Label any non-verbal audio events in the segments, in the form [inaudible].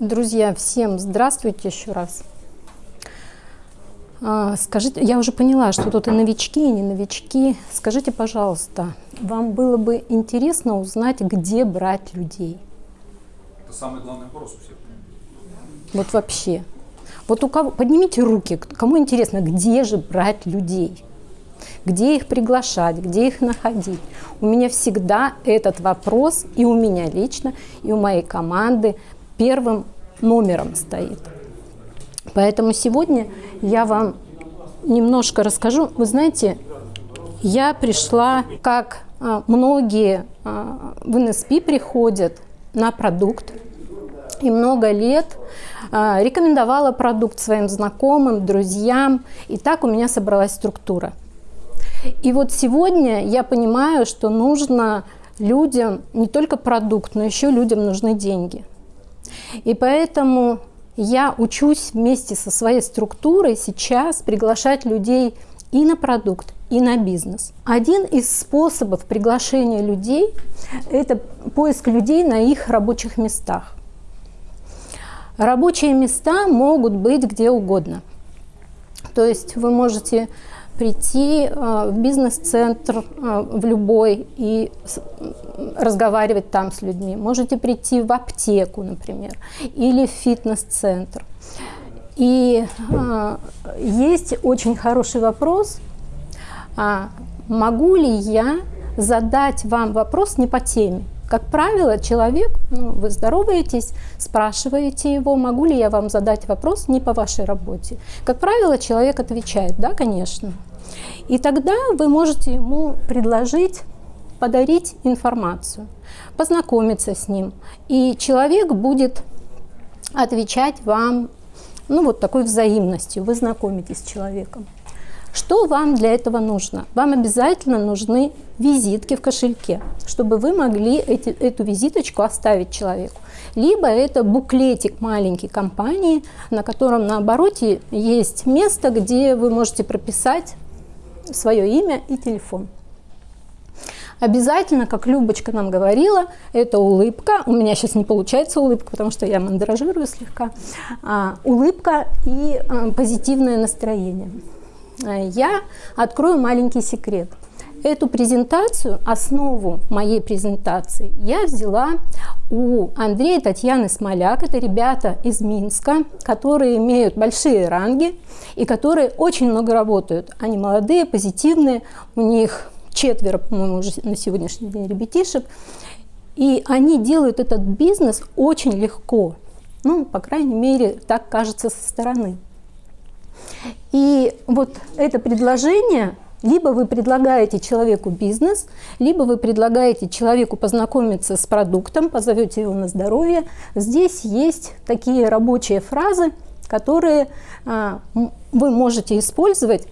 Друзья, всем здравствуйте еще раз. А, скажите, я уже поняла, что тут и новички, и не новички. Скажите, пожалуйста, вам было бы интересно узнать, где брать людей? Это самый главный вопрос у всех. Вот вообще. Вот у кого, поднимите руки, кому интересно, где же брать людей? Где их приглашать, где их находить? У меня всегда этот вопрос, и у меня лично, и у моей команды, первым номером стоит. Поэтому сегодня я вам немножко расскажу. Вы знаете, я пришла, как а, многие а, в НСП приходят на продукт, и много лет а, рекомендовала продукт своим знакомым, друзьям, и так у меня собралась структура. И вот сегодня я понимаю, что нужно людям не только продукт, но еще людям нужны деньги. И поэтому я учусь вместе со своей структурой сейчас приглашать людей и на продукт, и на бизнес. Один из способов приглашения людей – это поиск людей на их рабочих местах. Рабочие места могут быть где угодно. То есть вы можете прийти э, в бизнес-центр э, в любой и разговаривать там с людьми. Можете прийти в аптеку, например, или в фитнес-центр. И э, есть очень хороший вопрос, а могу ли я задать вам вопрос не по теме? Как правило, человек, ну, вы здороваетесь, спрашиваете его, могу ли я вам задать вопрос не по вашей работе. Как правило, человек отвечает, да, конечно. И тогда вы можете ему предложить подарить информацию, познакомиться с ним. И человек будет отвечать вам ну, вот такой взаимностью. Вы знакомитесь с человеком. Что вам для этого нужно? Вам обязательно нужны визитки в кошельке, чтобы вы могли эти, эту визиточку оставить человеку. Либо это буклетик маленькой компании, на котором на обороте есть место, где вы можете прописать свое имя и телефон. Обязательно, как Любочка нам говорила, это улыбка. У меня сейчас не получается улыбка, потому что я мандражирую слегка. А, улыбка и а, позитивное настроение. А, я открою маленький секрет. Эту презентацию, основу моей презентации, я взяла у Андрея и Татьяны Смоляк. Это ребята из Минска, которые имеют большие ранги и которые очень много работают. Они молодые, позитивные, у них четверо, по-моему, уже на сегодняшний день ребятишек. И они делают этот бизнес очень легко. Ну, по крайней мере, так кажется со стороны. И вот это предложение либо вы предлагаете человеку бизнес, либо вы предлагаете человеку познакомиться с продуктом, позовете его на здоровье. Здесь есть такие рабочие фразы, которые а, вы можете использовать,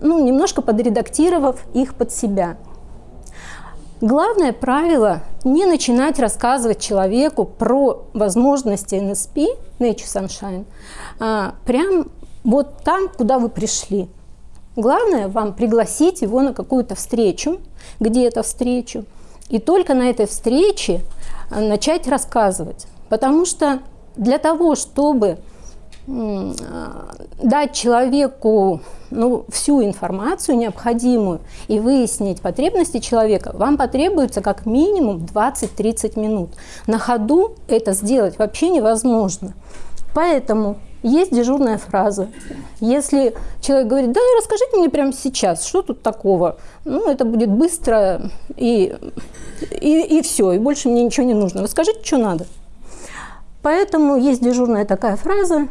ну, немножко подредактировав их под себя. Главное правило – не начинать рассказывать человеку про возможности NSP, Nature Sunshine, а, прям вот там, куда вы пришли – Главное вам пригласить его на какую-то встречу, где-то встречу, и только на этой встрече э, начать рассказывать. Потому что для того, чтобы э, дать человеку ну, всю информацию необходимую и выяснить потребности человека, вам потребуется как минимум 20-30 минут. На ходу это сделать вообще невозможно. Поэтому есть дежурная фраза. Если человек говорит, да, расскажите мне прямо сейчас, что тут такого, ну, это будет быстро и, и, и все, и больше мне ничего не нужно. Расскажите, что надо. Поэтому есть дежурная такая фраза.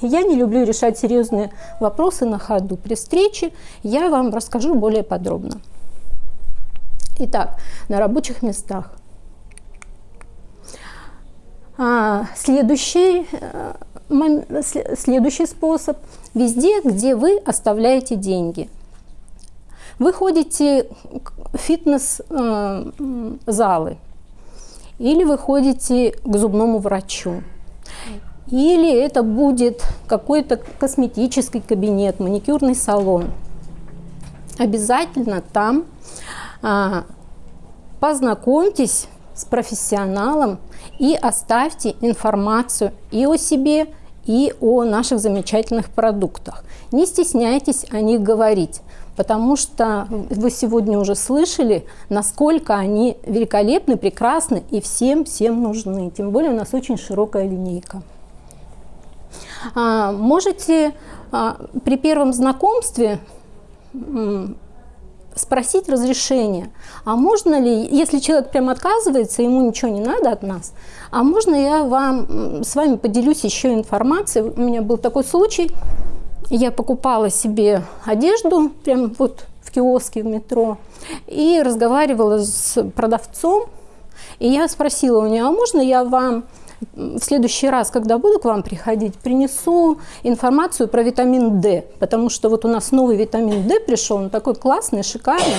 Я не люблю решать серьезные вопросы на ходу. При встрече я вам расскажу более подробно. Итак, на рабочих местах. А, следующий э, следующий способ. Везде, где вы оставляете деньги. Вы ходите в фитнес-залы или вы ходите к зубному врачу. Или это будет какой-то косметический кабинет, маникюрный салон. Обязательно там а, познакомьтесь с профессионалом и оставьте информацию и о себе, и о наших замечательных продуктах. Не стесняйтесь о них говорить, потому что вы сегодня уже слышали, насколько они великолепны, прекрасны и всем-всем нужны. Тем более у нас очень широкая линейка. А, можете а, при первом знакомстве спросить разрешение. А можно ли, если человек прям отказывается, ему ничего не надо от нас, а можно я вам с вами поделюсь еще информацией? У меня был такой случай, я покупала себе одежду прям вот в киоске в метро и разговаривала с продавцом, и я спросила у нее, а можно я вам в следующий раз, когда буду к вам приходить, принесу информацию про витамин D, потому что вот у нас новый витамин D пришел, он такой классный, шикарный.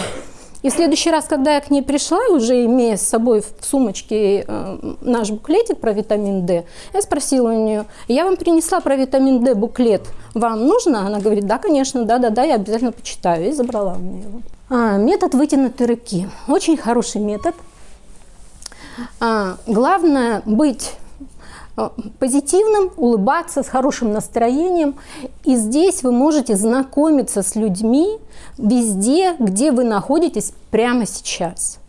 И в следующий раз, когда я к ней пришла, уже имея с собой в сумочке э, наш буклетик про витамин D, я спросила у нее, я вам принесла про витамин D буклет, вам нужно? Она говорит, да, конечно, да-да-да, я обязательно почитаю. И забрала у нее его. А, метод вытянутой руки. Очень хороший метод. А, главное быть позитивным, улыбаться, с хорошим настроением. И здесь вы можете знакомиться с людьми везде, где вы находитесь прямо сейчас.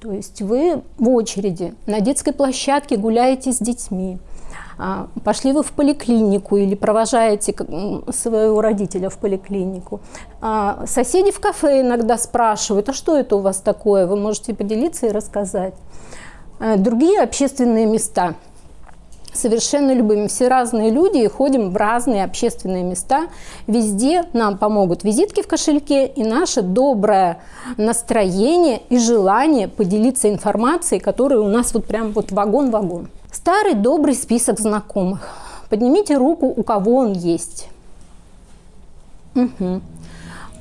То есть вы в очереди, на детской площадке гуляете с детьми, а, пошли вы в поликлинику или провожаете своего родителя в поликлинику. А, соседи в кафе иногда спрашивают, а что это у вас такое? Вы можете поделиться и рассказать. Э, другие общественные места – совершенно любыми. Все разные люди и ходим в разные общественные места. Везде нам помогут визитки в кошельке и наше доброе настроение и желание поделиться информацией, которая у нас вот прям вот вагон-вагон. Старый добрый список знакомых. Поднимите руку, у кого он есть. Угу.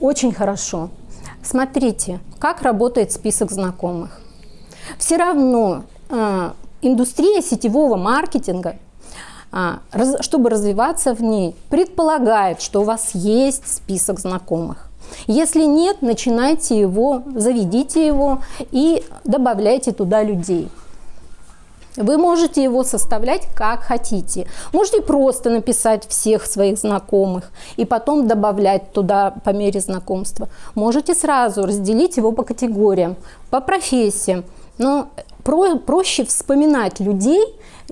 Очень хорошо. Смотрите, как работает список знакомых. Все равно а, индустрия сетевого маркетинга, а, чтобы развиваться в ней, предполагает, что у вас есть список знакомых. Если нет, начинайте его, заведите его и добавляйте туда людей. Вы можете его составлять как хотите. Можете просто написать всех своих знакомых и потом добавлять туда по мере знакомства. Можете сразу разделить его по категориям, по профессиям. Но про, проще вспоминать людей,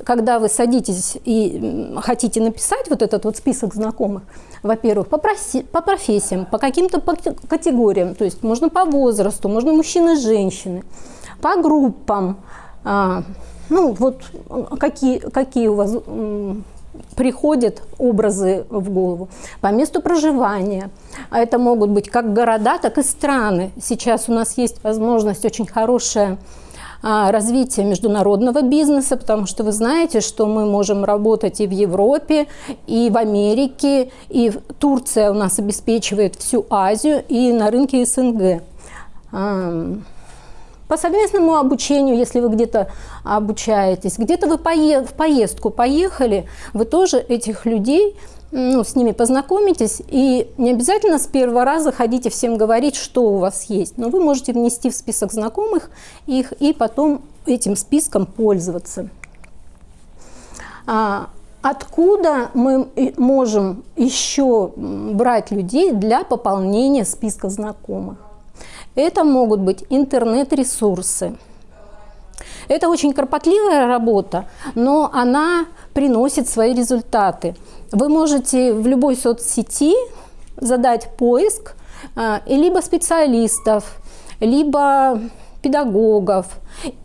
когда вы садитесь и хотите написать вот этот вот список знакомых, во-первых, по, по профессиям, по каким-то категориям, то есть можно по возрасту, можно мужчины, женщины, по группам, а, ну вот какие, какие у вас приходят образы в голову, по месту проживания. А это могут быть как города, так и страны. Сейчас у нас есть возможность очень хорошая а, развития международного бизнеса, потому что вы знаете, что мы можем работать и в Европе, и в Америке, и Турция у нас обеспечивает всю Азию и на рынке СНГ. По совместному обучению, если вы где-то обучаетесь, где-то вы в поездку поехали, вы тоже этих людей ну, с ними познакомитесь, и не обязательно с первого раза ходите всем говорить, что у вас есть, но вы можете внести в список знакомых их и потом этим списком пользоваться. А, откуда мы можем еще брать людей для пополнения списка знакомых? Это могут быть интернет-ресурсы. Это очень кропотливая работа, но она приносит свои результаты. Вы можете в любой соцсети задать поиск а, и либо специалистов, либо педагогов,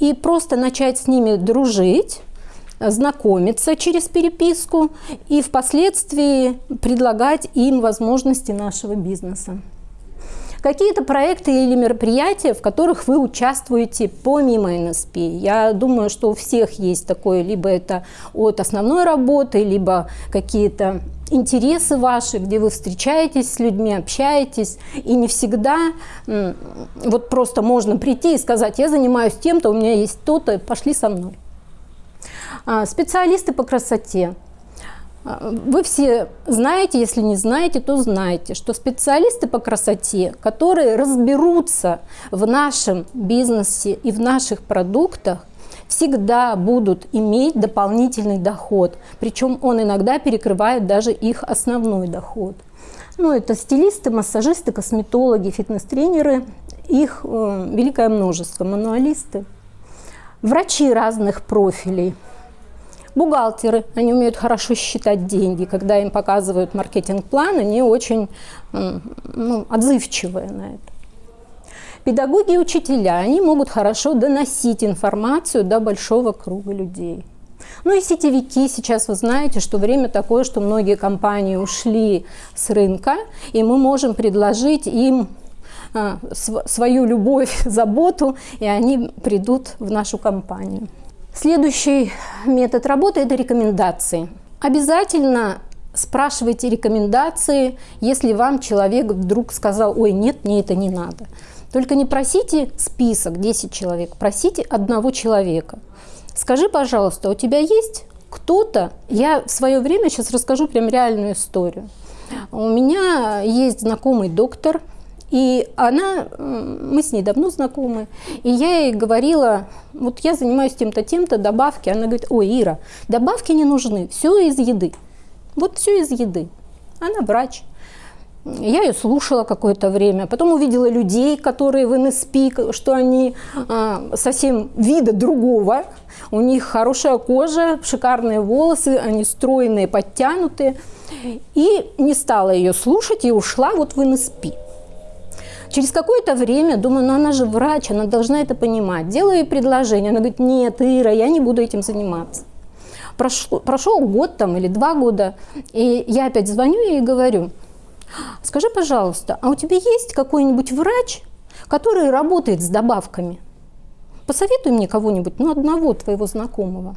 и просто начать с ними дружить, знакомиться через переписку и впоследствии предлагать им возможности нашего бизнеса какие-то проекты или мероприятия, в которых вы участвуете помимо НСП. Я думаю, что у всех есть такое, либо это от основной работы, либо какие-то интересы ваши, где вы встречаетесь с людьми, общаетесь, и не всегда вот просто можно прийти и сказать, я занимаюсь тем-то, у меня есть то-то, пошли со мной. А, специалисты по красоте. А, вы все знаете, если не знаете, то знаете, что специалисты по красоте, которые разберутся в нашем бизнесе и в наших продуктах, всегда будут иметь дополнительный доход, причем он иногда перекрывает даже их основной доход. Ну, это стилисты, массажисты, косметологи, фитнес-тренеры, их э, великое множество, мануалисты, врачи разных профилей, бухгалтеры, они умеют хорошо считать деньги, когда им показывают маркетинг-план, они очень ну, отзывчивые на это. Педагоги и учителя, они могут хорошо доносить информацию до большого круга людей. Ну и сетевики, сейчас вы знаете, что время такое, что многие компании ушли с рынка, и мы можем предложить им а, свою любовь, [laughs] заботу, и они придут в нашу компанию. Следующий метод работы – это рекомендации. Обязательно спрашивайте рекомендации, если вам человек вдруг сказал, ой, нет, мне это не надо. Только не просите список 10 человек, просите одного человека. Скажи, пожалуйста, у тебя есть кто-то, я в свое время сейчас расскажу прям реальную историю. У меня есть знакомый доктор, и она, мы с ней давно знакомы, и я ей говорила, вот я занимаюсь тем-то, тем-то, добавки. Она говорит, ой, Ира, добавки не нужны, все из еды. Вот все из еды. Она врач. Я ее слушала какое-то время, потом увидела людей, которые в НСП, что они а, совсем вида другого, у них хорошая кожа, шикарные волосы, они стройные, подтянутые. И не стала ее слушать и ушла вот в НСП. Через какое-то время думаю, ну она же врач, она должна это понимать. Делаю ей предложение, она говорит, нет, Ира, я не буду этим заниматься. Прошел, прошел год там или два года, и я опять звоню ей и говорю – Скажи, пожалуйста, а у тебя есть какой-нибудь врач, который работает с добавками? Посоветуй мне кого-нибудь, ну, одного твоего знакомого.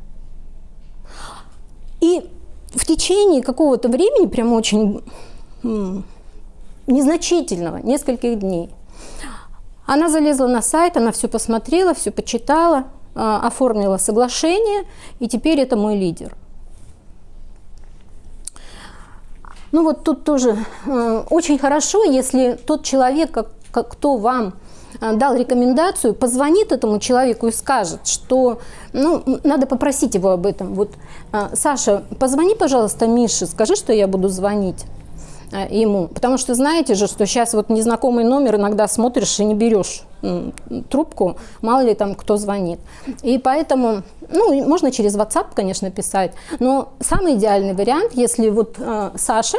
И в течение какого-то времени, прямо очень незначительного, нескольких дней, она залезла на сайт, она все посмотрела, все почитала, а, оформила соглашение, и теперь это мой лидер. Ну вот тут тоже э, очень хорошо, если тот человек, кто вам э, дал рекомендацию, позвонит этому человеку и скажет, что ну, надо попросить его об этом. Вот, э, Саша, позвони, пожалуйста, Мише, скажи, что я буду звонить. Э, ему. Потому что знаете же, что сейчас вот незнакомый номер иногда смотришь и не берешь трубку, мало ли там кто звонит. И поэтому, ну, можно через WhatsApp, конечно, писать, но самый идеальный вариант, если вот э, Саша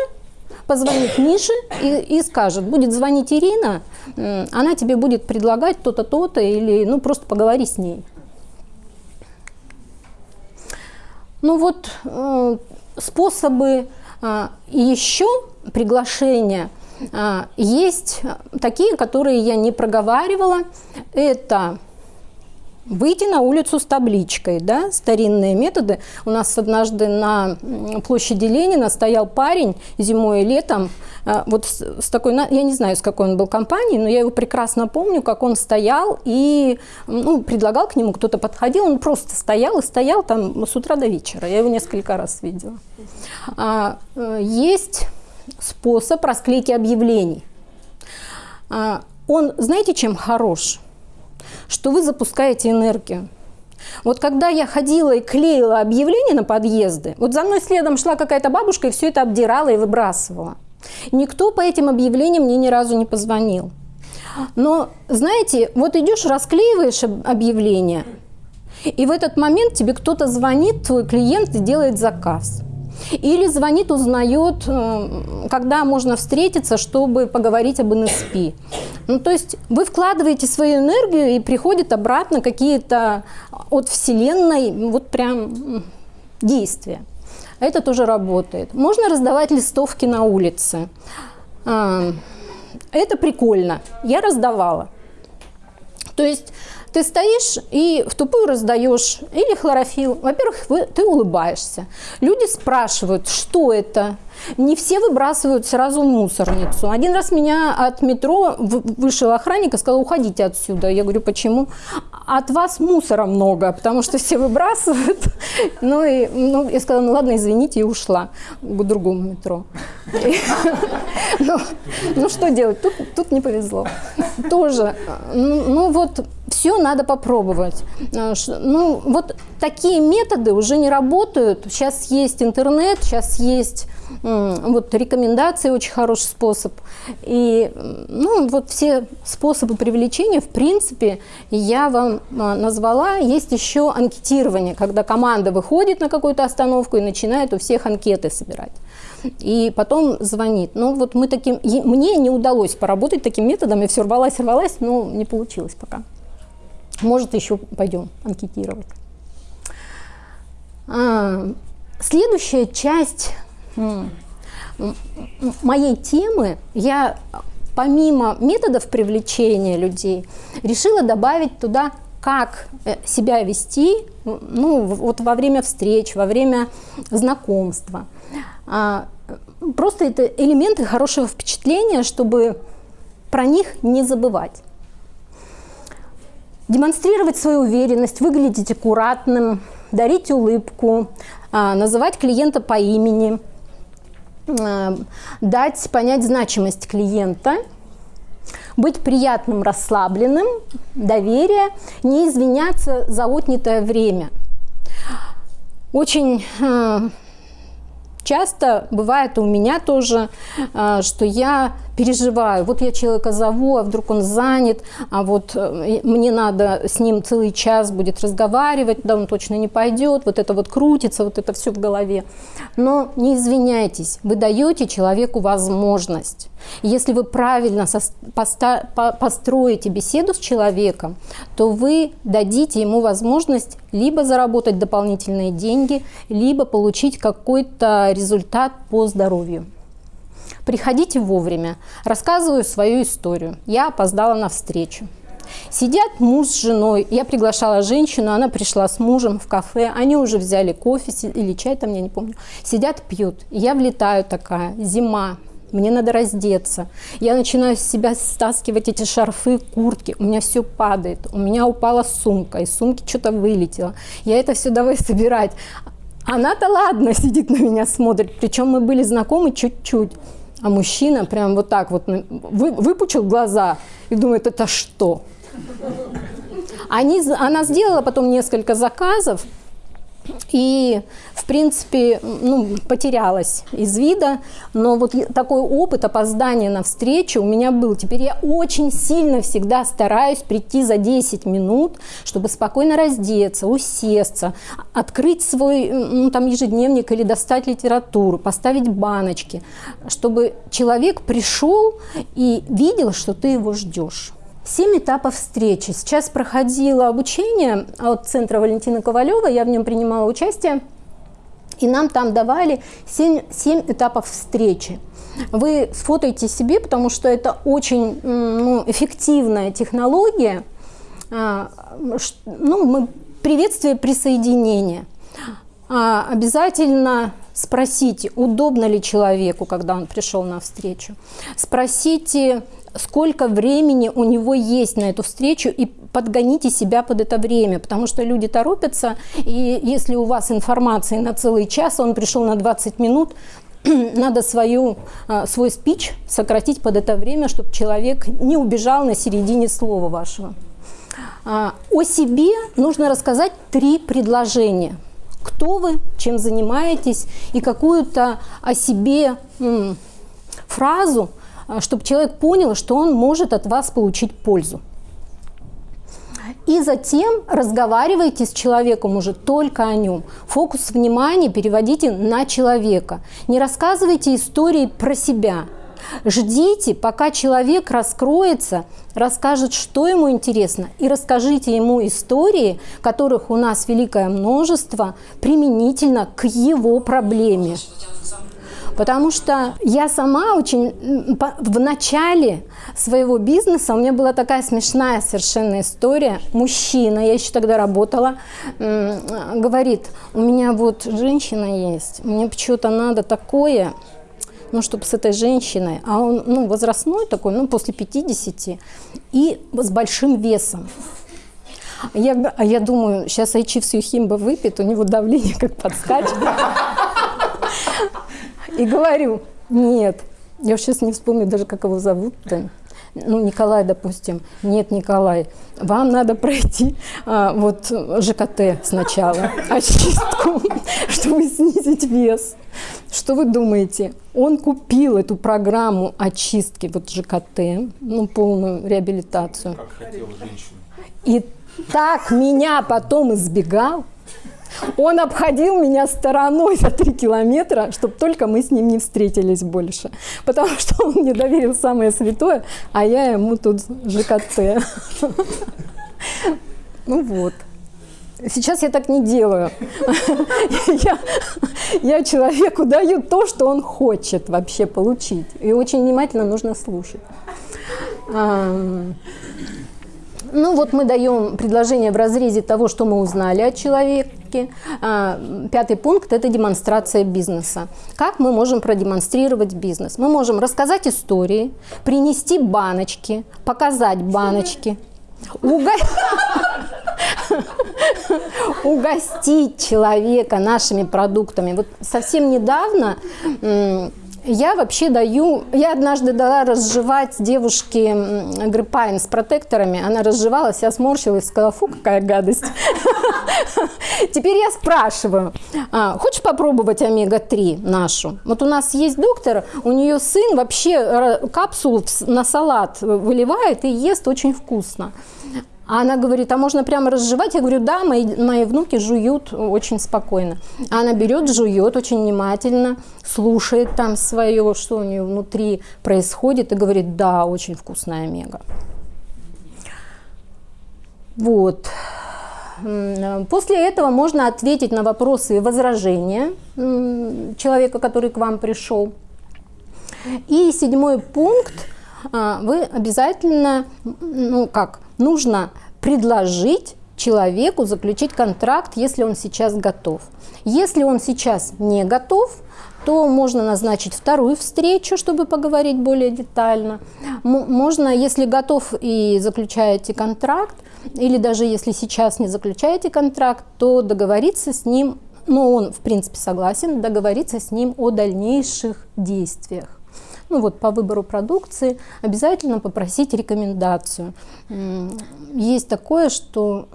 позвонит Мише и, и скажет, будет звонить Ирина, э, она тебе будет предлагать то-то, то-то, или, ну, просто поговори с ней. Ну вот э, способы э, еще приглашения а, есть такие, которые я не проговаривала. Это выйти на улицу с табличкой, да, старинные методы. У нас однажды на площади Ленина стоял парень зимой и летом, а, вот с, такой, я не знаю, с какой он был компании, но я его прекрасно помню, как он стоял и ну, предлагал к нему, кто-то подходил, он просто стоял и стоял там с утра до вечера. Я его несколько раз видела. А, э, есть способ расклейки объявлений. А, он, знаете, чем хорош? Что вы запускаете энергию. Вот когда я ходила и клеила объявления на подъезды, вот за мной следом шла какая-то бабушка и все это обдирала и выбрасывала. Никто по этим объявлениям мне ни разу не позвонил. Но, знаете, вот идешь, расклеиваешь объявление, и в этот момент тебе кто-то звонит, твой клиент, и делает заказ. Или звонит, узнает, э, когда можно встретиться, чтобы поговорить об НСП. Ну, то есть вы вкладываете свою энергию и приходят обратно какие-то от Вселенной вот прям действия. Это тоже работает. Можно раздавать листовки на улице. А, это прикольно. Я раздавала. То есть ты стоишь и в тупую раздаешь или хлорофилл. Во-первых, ты улыбаешься. Люди спрашивают, что это. Не все выбрасывают сразу в мусорницу. Один раз меня от метро вышел охранник и сказал, уходите отсюда. Я говорю, почему? От вас мусора много, потому что все выбрасывают. [laughs] Ну, и, ну я сказала, ну ладно, извините, и ушла к другому метро. [laughs] Ну, ну что делать? Тут, не повезло. Тоже. Ну, ну вот все надо попробовать. Э, ну, вот такие методы уже не работают. Сейчас есть интернет, сейчас есть вот рекомендации, очень хороший способ. И ну, вот все способы привлечения, в принципе, я вам а, назвала. Есть еще анкетирование, когда команда выходит на какую-то остановку и начинает у всех анкеты собирать. И потом звонит. Ну вот мы таким, мне не удалось поработать таким методом, я все рвалась, рвалась, но не получилось пока. Может, еще пойдем анкетировать. А, следующая часть моей темы я помимо методов привлечения людей решила добавить туда как э, себя вести ну, вот во время встреч, во время знакомства. А, просто это элементы хорошего впечатления, чтобы про них не забывать. Демонстрировать свою уверенность, выглядеть аккуратным, дарить улыбку, а, называть клиента по имени – Э, дать понять значимость клиента, быть приятным, расслабленным, доверие, не извиняться за отнятое время. Очень э, часто бывает у меня тоже, что я переживаю. Вот я человека зову, а вдруг он занят, а вот э, мне надо с ним целый час будет разговаривать, да он точно не пойдет, вот это вот крутится, вот это все в голове. Но не извиняйтесь, вы даете человеку возможность. Если вы правильно построите беседу с человеком, то вы дадите ему возможность либо заработать дополнительные деньги, либо получить какой-то результат по здоровью. Приходите вовремя. Рассказываю свою историю. Я опоздала на встречу. Сидят муж с женой. Я приглашала женщину, она пришла с мужем в кафе. Они уже взяли кофе или чай там, я не помню. Сидят, пьют. Я влетаю такая, зима, мне надо раздеться. Я начинаю с себя стаскивать эти шарфы, куртки. У меня все падает. У меня упала сумка, из сумки что-то вылетело. Я это все давай собирать. Она-то ладно [laughs] сидит на меня, смотрит. Причем мы были знакомы чуть-чуть. А мужчина прям вот так вот вы, выпучил глаза и думает, это что? Они, она сделала потом несколько заказов, и, в принципе, ну, потерялась из вида, но вот такой опыт опоздания на встречу у меня был. Теперь я очень сильно всегда стараюсь прийти за 10 минут, чтобы спокойно раздеться, усесться, открыть свой ну, там, ежедневник или достать литературу, поставить баночки, чтобы человек пришел и видел, что ты его ждешь. Семь этапов встречи. Сейчас проходило обучение от центра Валентины Ковалева, я в нем принимала участие, и нам там давали семь, семь этапов встречи. Вы сфотайте себе, потому что это очень ну, эффективная технология. А, ну, мы, приветствие присоединения. А, обязательно спросите, удобно ли человеку, когда он пришел на встречу. Спросите, сколько времени у него есть на эту встречу и подгоните себя под это время, потому что люди торопятся, и если у вас информации на целый час, он пришел на 20 минут, [clears throat] надо свою, а, свой спич сократить под это время, чтобы человек не убежал на середине слова вашего. А, о себе нужно рассказать три предложения. Кто вы, чем занимаетесь, и какую-то о себе фразу – чтобы человек понял, что он может от вас получить пользу. И затем разговаривайте с человеком уже только о нем. Фокус внимания переводите на человека. Не рассказывайте истории про себя. Ждите, пока человек раскроется, расскажет, что ему интересно, и расскажите ему истории, которых у нас великое множество, применительно к его проблеме. Потому что я сама очень в начале своего бизнеса, у меня была такая смешная совершенно история. Мужчина, я еще тогда работала, говорит, у меня вот женщина есть, мне почему-то надо такое, ну, чтобы с этой женщиной, а он, ну, возрастной такой, ну, после 50, и с большим весом. Я, а я думаю, сейчас Айчи всю химба выпьет, у него давление как подскачет. И говорю, нет, я сейчас не вспомню даже, как его зовут-то. ну, Николай, допустим, нет, Николай, вам надо пройти а, вот ЖКТ сначала, очистку, [laughs] чтобы снизить вес. Что вы думаете? Он купил эту программу очистки, вот ЖКТ, ну, полную реабилитацию. Как хотела женщина. И так меня потом избегал, он обходил меня стороной за три километра, чтобы только мы с ним не встретились больше. Потому что он мне доверил самое святое, а я ему тут ЖКТ. Ну вот. Сейчас я так не делаю. Я, я человеку даю то, что он хочет вообще получить. И очень внимательно нужно слушать. Ну вот мы даем предложение в разрезе того, что мы узнали о человеке. А, пятый пункт – это демонстрация бизнеса. Как мы можем продемонстрировать бизнес? Мы можем рассказать истории, принести баночки, показать баночки, угостить человека нашими продуктами. Вот совсем недавно я вообще даю, я однажды дала разжевать девушке гриппайн с протекторами, она разжевалась, я сморщилась, сказала, фу, какая гадость. [laughs] Теперь я спрашиваю, а, хочешь попробовать омега-3 нашу? Вот у нас есть доктор, у нее сын вообще капсулу на салат выливает и ест очень вкусно. А она говорит, а можно прямо разжевать? Я говорю, да, мои, мои внуки жуют очень спокойно. А она берет, жует очень внимательно, слушает там свое, что у нее внутри происходит, и говорит, да, очень вкусная омега. Вот. После этого можно ответить на вопросы и возражения человека, который к вам пришел. И седьмой пункт. А, вы обязательно, ну как, нужно предложить человеку заключить контракт, если он сейчас готов. Если он сейчас не готов, то можно назначить вторую встречу, чтобы поговорить более детально. Можно, если готов и заключаете контракт, или даже если сейчас не заключаете контракт, то договориться с ним, ну он в принципе согласен, договориться с ним о дальнейших действиях ну вот по выбору продукции, обязательно попросить рекомендацию. Есть такое, что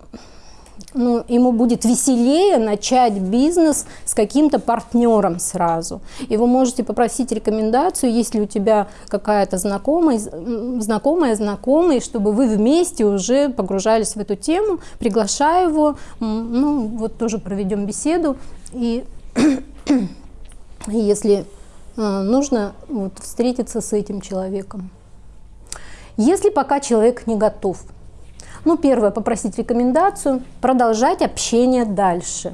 ну, ему будет веселее начать бизнес с каким-то партнером сразу. И вы можете попросить рекомендацию, если у тебя какая-то знакомая, знакомая, знакомый, чтобы вы вместе уже погружались в эту тему. Приглашаю его, ну, вот тоже проведем беседу. И [clears throat] если нужно вот, встретиться с этим человеком. Если пока человек не готов, ну, первое, попросить рекомендацию, продолжать общение дальше.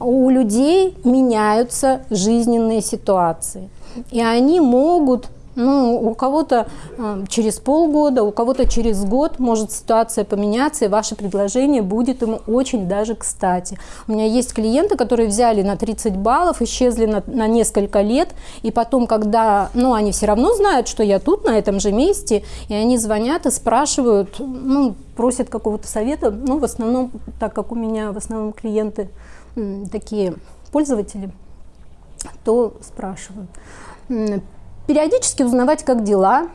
У людей меняются жизненные ситуации, и они могут ну, у кого-то э, через полгода, у кого-то через год может ситуация поменяться, и ваше предложение будет ему очень даже кстати. У меня есть клиенты, которые взяли на 30 баллов, исчезли на, на несколько лет, и потом, когда, ну, они все равно знают, что я тут, на этом же месте, и они звонят и спрашивают, ну, просят какого-то совета, ну, в основном, так как у меня в основном клиенты такие пользователи, то спрашивают периодически узнавать, как дела,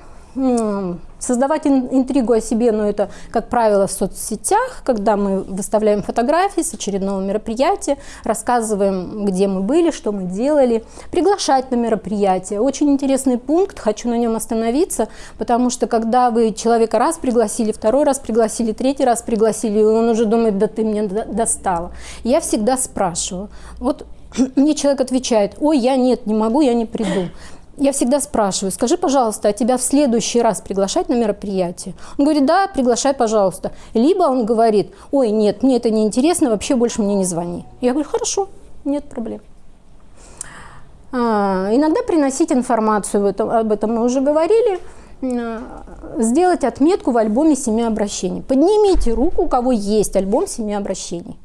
создавать интригу о себе, но это, как правило, в соцсетях, когда мы выставляем фотографии с очередного мероприятия, рассказываем, где мы были, что мы делали, приглашать на мероприятие. Очень интересный пункт, хочу на нем остановиться, потому что когда вы человека раз пригласили, второй раз пригласили, третий раз пригласили, и он уже думает, да ты мне достала. Я всегда спрашиваю, вот [clears throat] мне человек отвечает, ой, я нет, не могу, я не приду я всегда спрашиваю, скажи, пожалуйста, а тебя в следующий раз приглашать на мероприятие? Он говорит, да, приглашай, пожалуйста. Либо он говорит, ой, нет, мне это не интересно, вообще больше мне не звони. Я говорю, хорошо, нет проблем. А, иногда приносить информацию, об этом, об этом мы уже говорили, а, сделать отметку в альбоме семи обращений. Поднимите руку, у кого есть альбом семи обращений.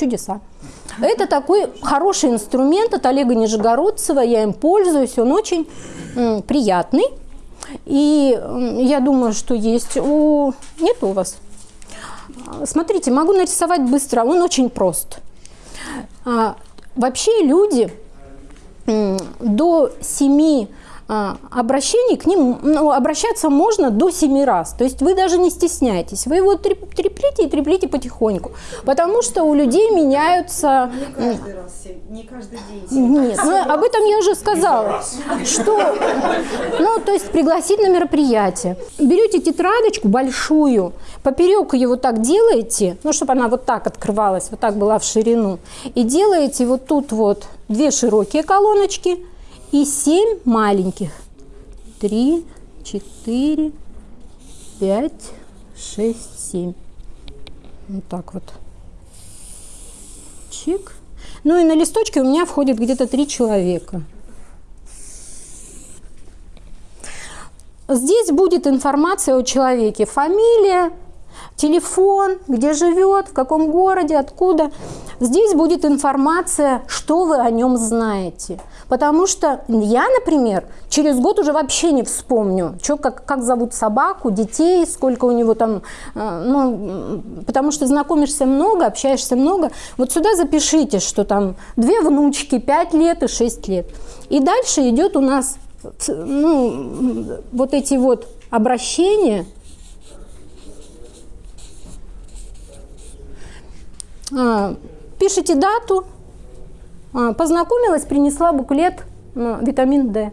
Чудеса. Это такой хороший инструмент от Олега Нижегородцева, я им пользуюсь, он очень приятный. И я думаю, что есть у... Нет у вас? Смотрите, могу нарисовать быстро, он очень прост. А, вообще люди до 7 а, обращений к ним, ну, обращаться можно до семи раз. То есть вы даже не стесняйтесь. Вы его треплите и треплите потихоньку. Потому что у людей меняются... Не каждый раз, не каждый день. Нет, ну, об этом я уже сказала. Что, ну, то есть пригласить на мероприятие. Берете тетрадочку большую, поперек ее вот так делаете, ну, чтобы она вот так открывалась, вот так была в ширину, и делаете вот тут вот две широкие колоночки – и 7 маленьких. 3, 4, 5, 6, 7. Вот так вот. Чик. Ну и на листочке у меня входит где-то 3 человека. Здесь будет информация о человеке. Фамилия, телефон, где живет, в каком городе, откуда. Здесь будет информация, что вы о нем знаете. Потому что я, например, через год уже вообще не вспомню, что, как, как зовут собаку, детей, сколько у него там, э, ну, потому что знакомишься много, общаешься много. Вот сюда запишите, что там две внучки, пять лет и шесть лет. И дальше идет у нас ну, вот эти вот обращения, пишите дату, а, познакомилась, принесла буклет витамин D.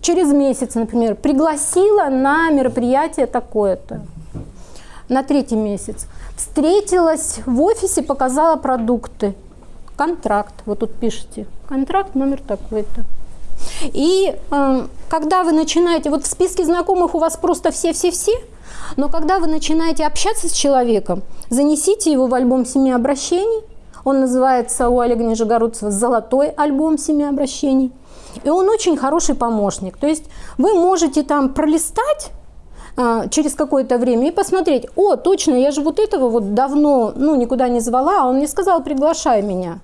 Через месяц, например, пригласила на мероприятие такое-то. На третий месяц. Встретилась в офисе, показала продукты. Контракт, вот тут пишите. Контракт номер такой-то. И э, когда вы начинаете, вот в списке знакомых у вас просто все-все-все, но когда вы начинаете общаться с человеком, занесите его в альбом семи обращений, он называется у Олега Нижегородцева «Золотой альбом семи обращений». И он очень хороший помощник. То есть вы можете там пролистать а, через какое-то время и посмотреть, о, точно, я же вот этого вот давно ну, никуда не звала, а он мне сказал, приглашай меня.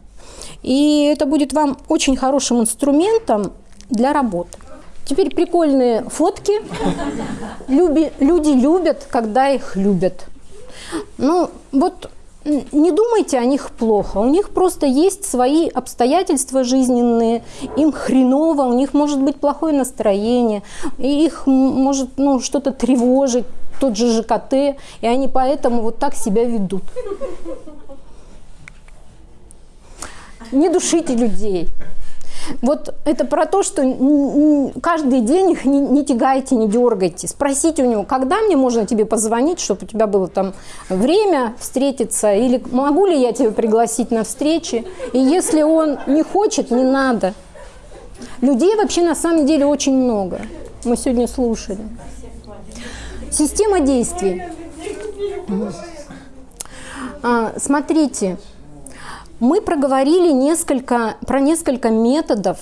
И это будет вам очень хорошим инструментом для работы. Теперь прикольные фотки. Люби, люди любят, когда их любят. Ну, вот не думайте о них плохо. У них просто есть свои обстоятельства жизненные, им хреново, у них может быть плохое настроение, и их может ну, что-то тревожить, тот же ЖКТ, и они поэтому вот так себя ведут. Не душите людей. Вот это про то, что каждый день их не, не тягайте, не дергайте. Спросите у него, когда мне можно тебе позвонить, чтобы у тебя было там время встретиться, или могу ли я тебя пригласить на встречи. И если он не хочет, не надо. Людей вообще на самом деле очень много. Мы сегодня слушали. Система действий. А, смотрите, мы проговорили несколько, про несколько методов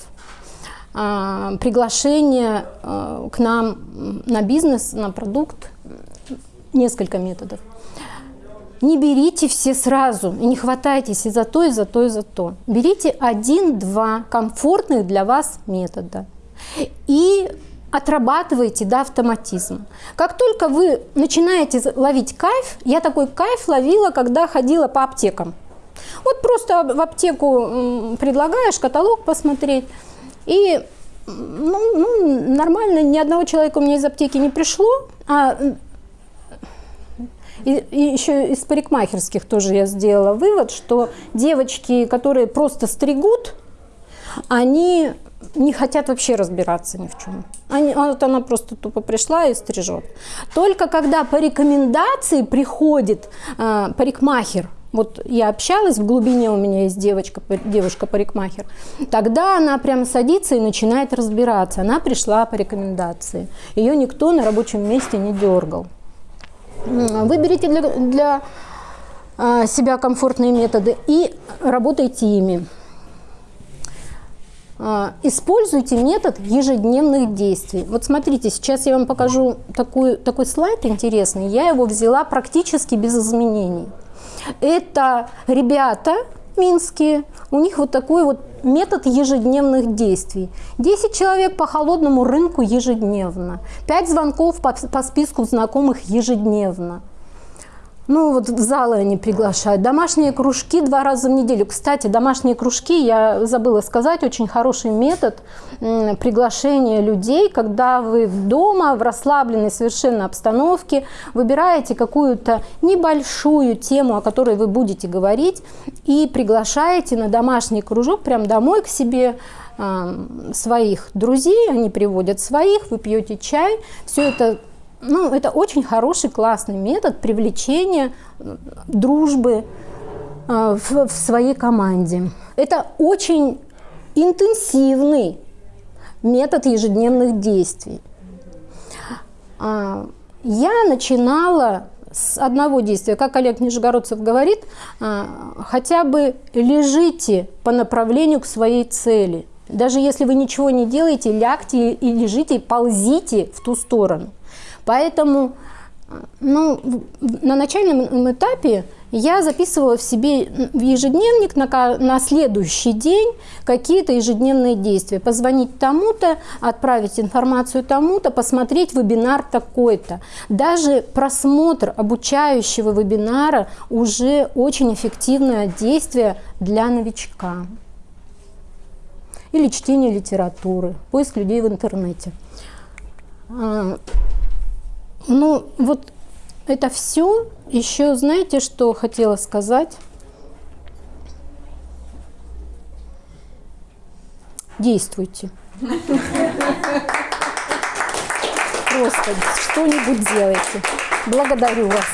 а, приглашения а, к нам на бизнес, на продукт. Несколько методов. Не берите все сразу и не хватайтесь и за то, и за то, и за то. Берите один-два комфортных для вас метода. И отрабатывайте до автоматизма. Как только вы начинаете ловить кайф, я такой кайф ловила, когда ходила по аптекам. Вот просто в аптеку предлагаешь каталог посмотреть, и ну, ну, нормально, ни одного человека у меня из аптеки не пришло, а и, и еще из парикмахерских тоже я сделала вывод, что девочки, которые просто стригут, они не хотят вообще разбираться ни в чем. Они, вот она просто тупо пришла и стрижет. Только когда по рекомендации приходит э, парикмахер, вот я общалась, в глубине у меня есть девочка, девушка-парикмахер, тогда она прямо садится и начинает разбираться. Она пришла по рекомендации. Ее никто на рабочем месте не дергал. Выберите для, для а, себя комфортные методы и работайте ими. А, используйте метод ежедневных действий. Вот смотрите, сейчас я вам покажу такой, такой слайд интересный. Я его взяла практически без изменений. Это ребята минские, у них вот такой вот метод ежедневных действий. 10 человек по холодному рынку ежедневно, 5 звонков по, по списку знакомых ежедневно. Ну, вот в залы они приглашают. Домашние кружки два раза в неделю. Кстати, домашние кружки, я забыла сказать, очень хороший метод приглашения людей, когда вы дома в расслабленной совершенно обстановке выбираете какую-то небольшую тему, о которой вы будете говорить, и приглашаете на домашний кружок прям домой к себе своих друзей, они приводят своих, вы пьете чай, все это ну, это очень хороший, классный метод привлечения дружбы э, в, в своей команде. Это очень интенсивный метод ежедневных действий. А, я начинала с одного действия. Как Олег Нижегородцев говорит, а, хотя бы лежите по направлению к своей цели. Даже если вы ничего не делаете, лягте и лежите, ползите в ту сторону. Поэтому ну, на начальном этапе я записывала в себе в ежедневник на, на следующий день какие-то ежедневные действия. Позвонить тому-то, отправить информацию тому-то, посмотреть вебинар такой-то. Даже просмотр обучающего вебинара уже очень эффективное действие для новичка. Или чтение литературы, поиск людей в интернете. Ну, вот это все. Еще знаете, что хотела сказать? Действуйте. Просто что-нибудь делайте. Благодарю вас.